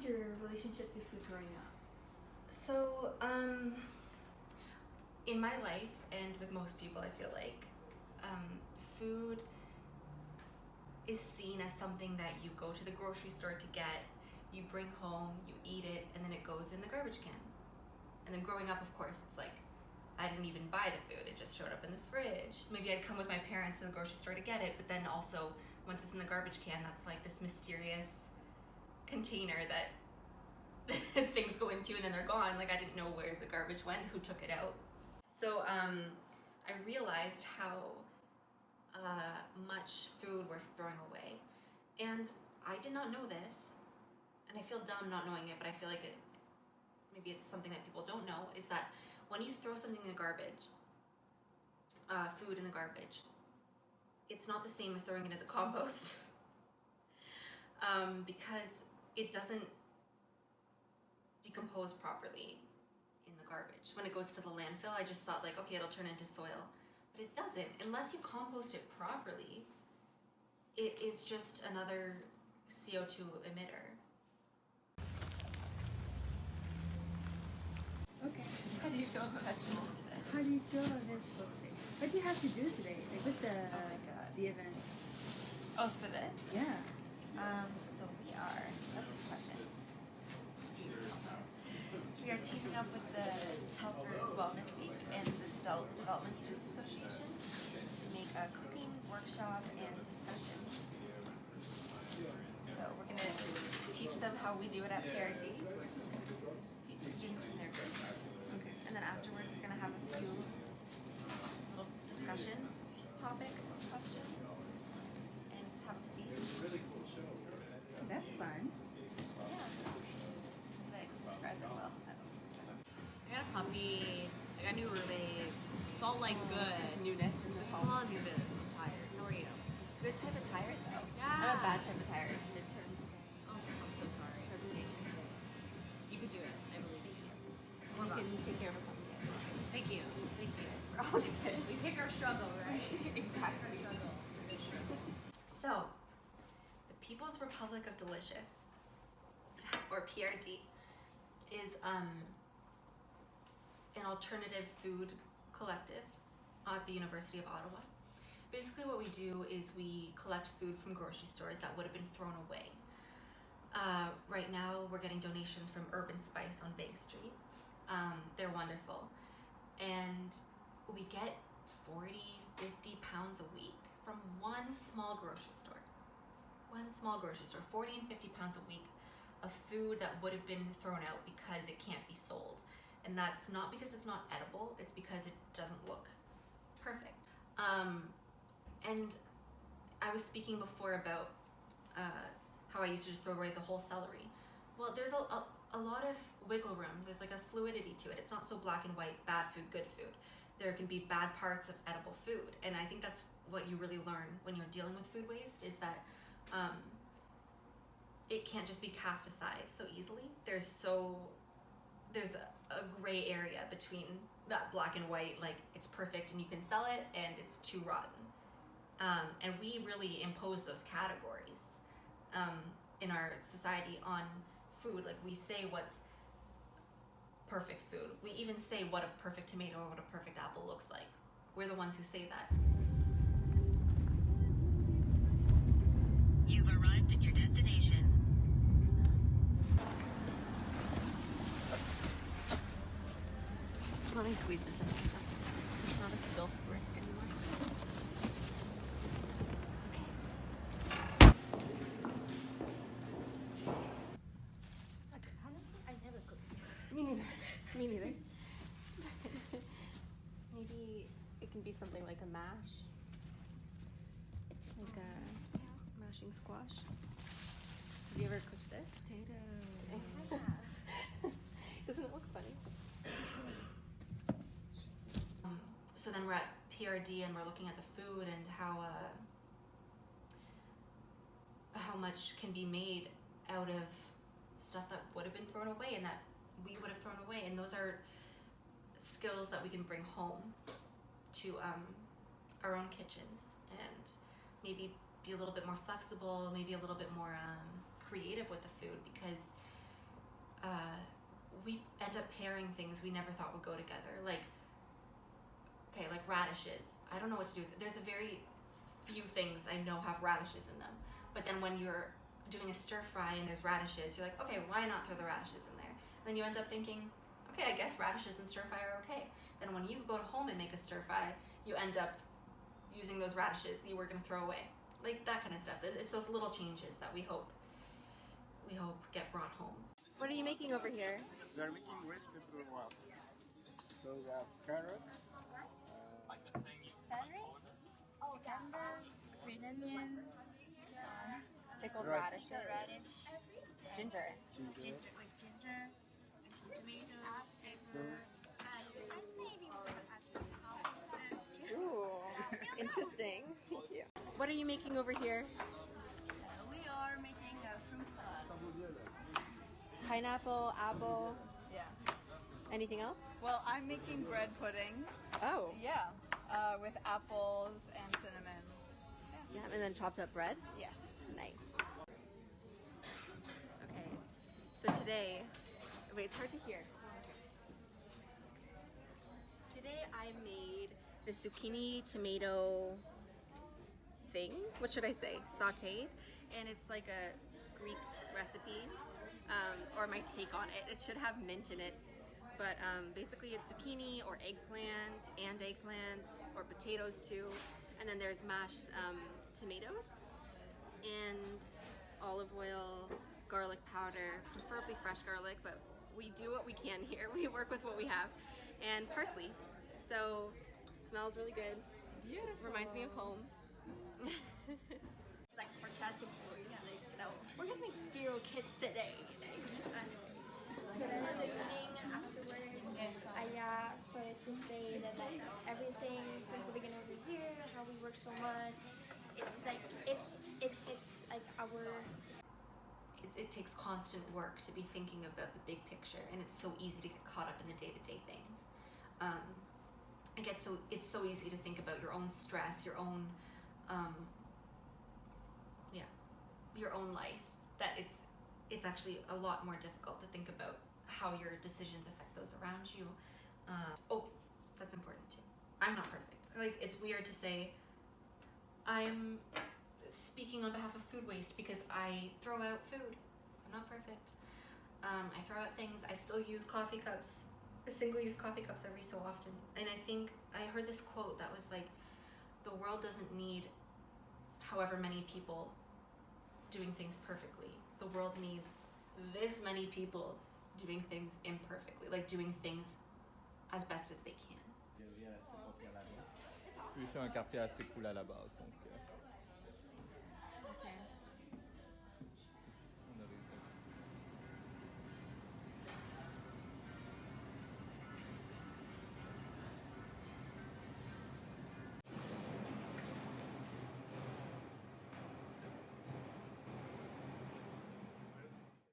was your relationship to food growing up? So, um, in my life and with most people, I feel like um, food is seen as something that you go to the grocery store to get, you bring home, you eat it, and then it goes in the garbage can. And then growing up, of course, it's like I didn't even buy the food, it just showed up in the fridge. Maybe I'd come with my parents to the grocery store to get it, but then also once it's in the garbage can, that's like this mysterious container that things go into and then they're gone. Like I didn't know where the garbage went, who took it out. So um, I realized how uh, much food we're throwing away. And I did not know this, and I feel dumb not knowing it, but I feel like it, maybe it's something that people don't know, is that when you throw something in the garbage, uh, food in the garbage, it's not the same as throwing it in the compost. um, because it doesn't decompose properly in the garbage. When it goes to the landfill, I just thought like, okay, it'll turn into soil. But it doesn't. Unless you compost it properly, it is just another CO2 emitter. Okay. How do you feel about vegetables today? How do you feel about vegetables today? What do you have to do today? Like with the Oh my God. the event? Oh, for this? Yeah. Um, so we are, that's a good question. We are teaming up with the Helpers Wellness Week and the Adult Development Students Association to make a cooking workshop and discussions. So we're gonna teach them how we do it at PRD, students from their groups. Okay. And then afterwards, we're gonna have a few little discussion topics and questions and have a feast. That's fun. Yeah. Did I describe it well? I got a puppy. I got new roommates. It's all like good. Newness in the There's just a lot of newness. I'm tired. How are you? Good type of tired though. Yeah. Not a bad type of tired. Midterm today. Oh, I'm so sorry. Presentation today. You could do it. I believe in you. You can take care of a puppy. Thank you. Thank you. We're all good. We pick our struggle, right? exactly. Our struggle. It's a good struggle. So, the People's Republic of Delicious, or PRD, is um, an alternative food collective at the University of Ottawa. Basically, what we do is we collect food from grocery stores that would have been thrown away. Uh, right now, we're getting donations from Urban Spice on Bank Street. Um, they're wonderful. And we get 40, 50 pounds a week from one small grocery store. One small grocery store, 40 and 50 pounds a week of food that would have been thrown out because it can't be sold. And that's not because it's not edible, it's because it doesn't look perfect. Um, and I was speaking before about uh, how I used to just throw away the whole celery. Well, there's a, a, a lot of wiggle room. There's like a fluidity to it. It's not so black and white, bad food, good food. There can be bad parts of edible food. And I think that's what you really learn when you're dealing with food waste is that um, it can't just be cast aside so easily. There's so there's a, a gray area between that black and white, like it's perfect and you can sell it, and it's too rotten. Um, and we really impose those categories um, in our society on food. Like we say what's perfect food. We even say what a perfect tomato or what a perfect apple looks like. We're the ones who say that. You've arrived at your Let me squeeze this in. There's not a spill risk anymore. Honestly, I never cook this. Me neither. Me neither. Maybe it can be something like a mash. Like a mashing squash. Have you ever cooked this? Potato. Doesn't it look funny? Um, then we're at PRD and we're looking at the food and how uh, how much can be made out of stuff that would have been thrown away and that we would have thrown away and those are skills that we can bring home to um, our own kitchens and maybe be a little bit more flexible maybe a little bit more um, creative with the food because uh, we end up pairing things we never thought would go together. Like, okay, like radishes. I don't know what to do. with it. There's a very few things I know have radishes in them. But then when you're doing a stir fry and there's radishes, you're like, okay, why not throw the radishes in there? And then you end up thinking, okay, I guess radishes and stir fry are okay. Then when you go to home and make a stir fry, you end up using those radishes you were gonna throw away. Like that kind of stuff. It's those little changes that we hope we hope get brought home. What are you making over here? They're making rice paper wrap. So we have carrots, Celery, cucumber, green onion, uh, pickled Right. radishes, radish, ginger. ginger, with ginger, some tomatoes, those, Ooh, interesting. Thank you. What are you making over here? We are making a fruit salad. Pineapple, apple, Yeah. anything else? Well, I'm making bread pudding. Oh, Yeah. Uh, with apples and cinnamon. yeah, and then chopped up bread. Yes. Nice. Okay, so today, wait, it's hard to hear. Today I made the zucchini tomato thing. What should I say? Sauteed, and it's like a Greek recipe, um, or my take on it. It should have mint in it, but um, basically it's zucchini or eggplant and eggplant or potatoes too, and then there's mashed um, tomatoes and olive oil, garlic powder, preferably fresh garlic, but we do what we can here. We work with what we have, and parsley. So smells really good. Beautiful. Reminds me of home. like sarcastic voice, like you know, we're gonna make cereal kits today. So then in the evening afterwards, uh, started to say that like everything since the beginning of the year, how we work so much, it's like it it hits like our it, it takes constant work to be thinking about the big picture and it's so easy to get caught up in the day-to-day things. Um, it gets so it's so easy to think about your own stress your own um, yeah your own life that it's it's actually a lot more difficult to think about how your decisions affect those around you uh, oh that's important too i'm not perfect like it's weird to say i'm speaking on behalf of food waste because I throw out food. I'm not perfect. Um, I throw out things. I still use coffee cups, single use coffee cups every so often. And I think I heard this quote that was like, the world doesn't need however many people doing things perfectly. The world needs this many people doing things imperfectly, like doing things as best as they can. Je viens rester à la main. Puis c'est un quartier assez cool à la base, donc euh,